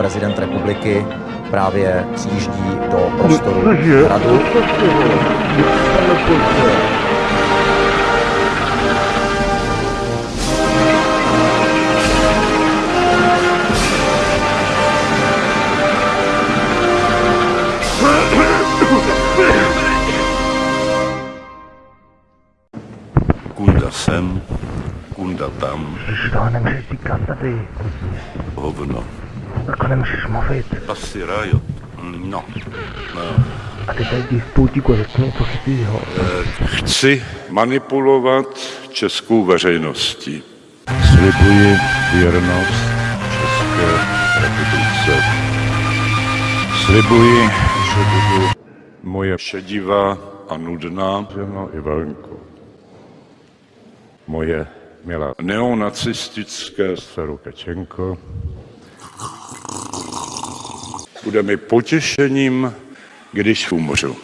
prezident republiky právě přijíždí do prostoru hradu. Kunda sem, kunda tam, Ježiš, toho nemůžeš říkat tady. hovno. Takhle nemůžeš mluvit. Asi rajot. No. A ty tady pultíku a řekni něco chytrýho. Chci manipulovat českou veřejností. Slibuji věrnost České republice. Slibuji, že budu moje šedivá a nudná žena Ivanko. Moje milá neonacistické dceru Kačenko. Bude mi potěšením, když umřu.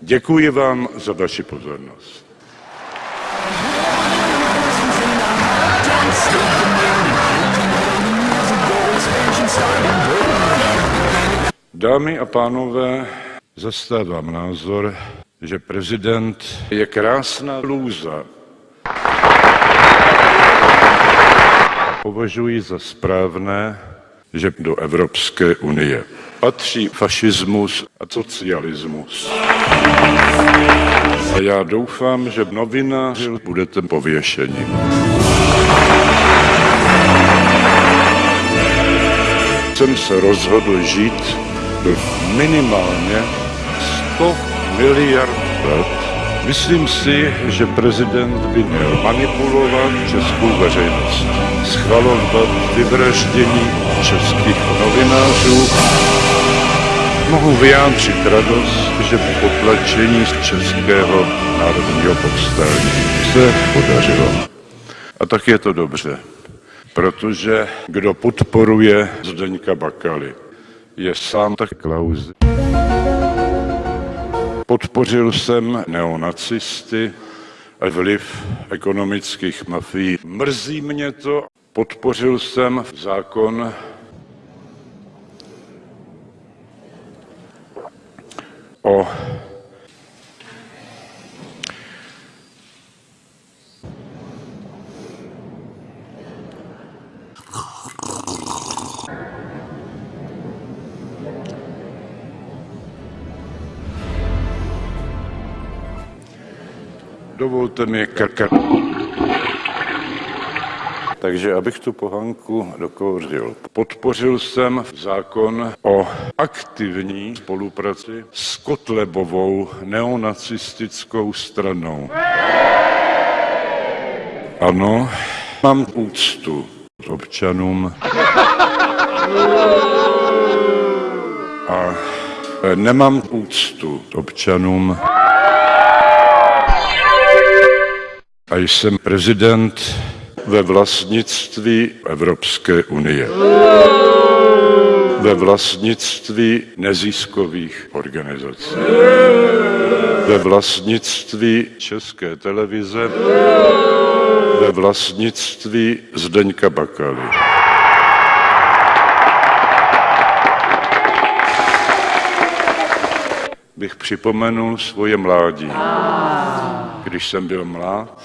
Děkuji vám za vaši pozornost. Dámy a pánové, zastávám názor, že prezident je krásná lůza. Považuji za správné, že do Evropské unie patří fašismus a socialismus. A já doufám, že novináři budete pověšeni. Jsem se rozhodl žít do minimálně 100 miliard let. Myslím si, že prezident by měl manipulovat českou veřejnost, schvalovat vyvraždění českých novinářů, mohu vyjádřit radost, že potlačení z českého národního povstání se podařilo. A tak je to dobře, protože kdo podporuje Zdeňka Bakaly, je sám tak Klaus. Podpořil jsem neonacisty a vliv ekonomických mafií. Mrzí mě to. Podpořil jsem zákon o Dovolte mi krkat. Takže abych tu pohanku dokouřil. Podpořil jsem zákon o aktivní spolupráci s Kotlebovou neonacistickou stranou. Ano, mám úctu k občanům a nemám úctu občanům a jsem prezident ve vlastnictví Evropské unie. Ve vlastnictví neziskových organizací. Ve vlastnictví České televize. Ve vlastnictví Zdeňka Bakaly. Bych připomenul svoje mládí. Když jsem byl mlád,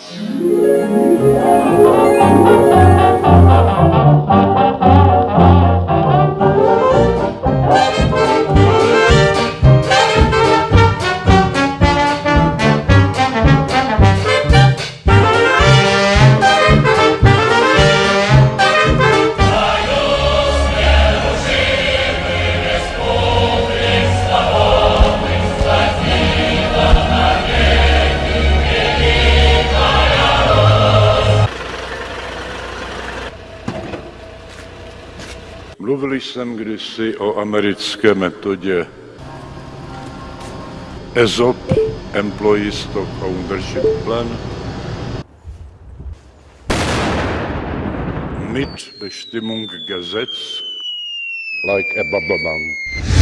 Mluvil jsem kdysi o americké metodě ESOP, Employee Stock Ownership Plan, Mitbestimmung Gesetz, like a. Hovno.